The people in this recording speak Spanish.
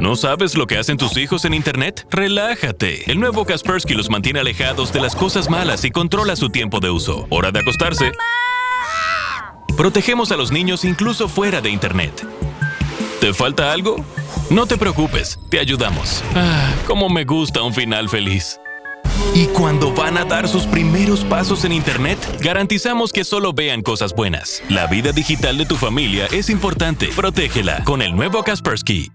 ¿No sabes lo que hacen tus hijos en Internet? Relájate. El nuevo Kaspersky los mantiene alejados de las cosas malas y controla su tiempo de uso. Hora de acostarse. Protegemos a los niños incluso fuera de Internet. ¿Te falta algo? No te preocupes, te ayudamos. Ah, cómo me gusta un final feliz. Y cuando van a dar sus primeros pasos en Internet, garantizamos que solo vean cosas buenas. La vida digital de tu familia es importante. Protégela con el nuevo Kaspersky.